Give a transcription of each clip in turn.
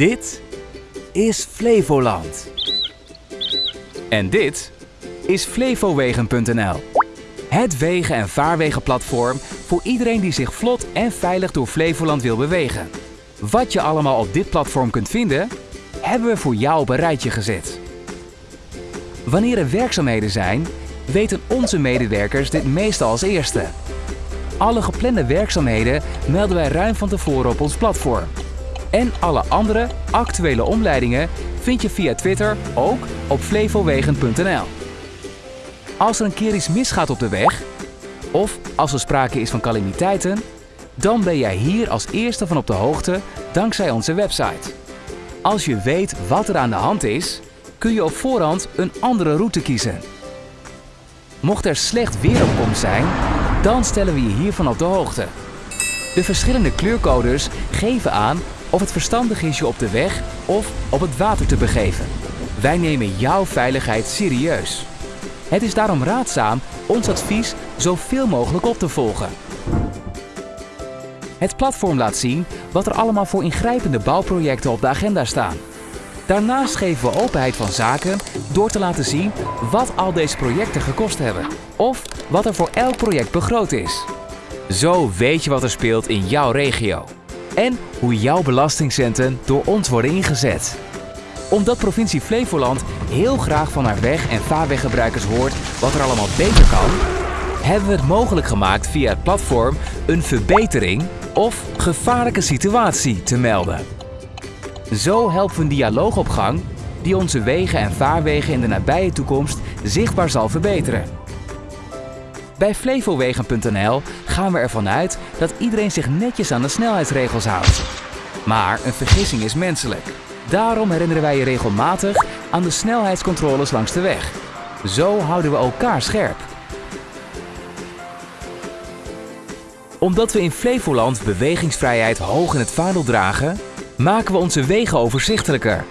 Dit is Flevoland. En dit is flevowegen.nl. Het wegen- en vaarwegenplatform voor iedereen die zich vlot en veilig door Flevoland wil bewegen. Wat je allemaal op dit platform kunt vinden, hebben we voor jou op een rijtje gezet. Wanneer er werkzaamheden zijn, weten onze medewerkers dit meestal als eerste. Alle geplande werkzaamheden melden wij ruim van tevoren op ons platform. En alle andere actuele omleidingen vind je via Twitter ook op flevowegen.nl. Als er een keer iets misgaat op de weg, of als er sprake is van calamiteiten, dan ben jij hier als eerste van op de hoogte dankzij onze website. Als je weet wat er aan de hand is, kun je op voorhand een andere route kiezen. Mocht er slecht weer op komst zijn, dan stellen we je hiervan op de hoogte. De verschillende kleurcodes geven aan of het verstandig is je op de weg of op het water te begeven. Wij nemen jouw veiligheid serieus. Het is daarom raadzaam ons advies zoveel mogelijk op te volgen. Het platform laat zien wat er allemaal voor ingrijpende bouwprojecten op de agenda staan. Daarnaast geven we openheid van zaken door te laten zien wat al deze projecten gekost hebben of wat er voor elk project begroot is. Zo weet je wat er speelt in jouw regio en hoe jouw belastingcenten door ons worden ingezet. Omdat provincie Flevoland heel graag van haar weg- en vaarweggebruikers hoort wat er allemaal beter kan, hebben we het mogelijk gemaakt via het platform een verbetering of gevaarlijke situatie te melden. Zo helpen we een dialoog op gang die onze wegen en vaarwegen in de nabije toekomst zichtbaar zal verbeteren. Bij flevowegen.nl gaan we ervan uit dat iedereen zich netjes aan de snelheidsregels houdt. Maar een vergissing is menselijk. Daarom herinneren wij je regelmatig aan de snelheidscontroles langs de weg. Zo houden we elkaar scherp. Omdat we in Flevoland bewegingsvrijheid hoog in het vaandel dragen, maken we onze wegen overzichtelijker.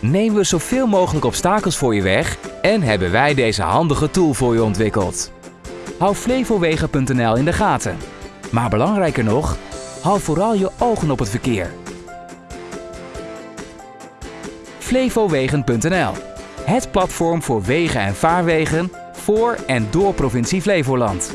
Nemen we zoveel mogelijk obstakels voor je weg en hebben wij deze handige tool voor je ontwikkeld. Hou flevowegen.nl in de gaten. Maar belangrijker nog, hou vooral je ogen op het verkeer. Flevowegen.nl Het platform voor wegen en vaarwegen voor en door provincie Flevoland.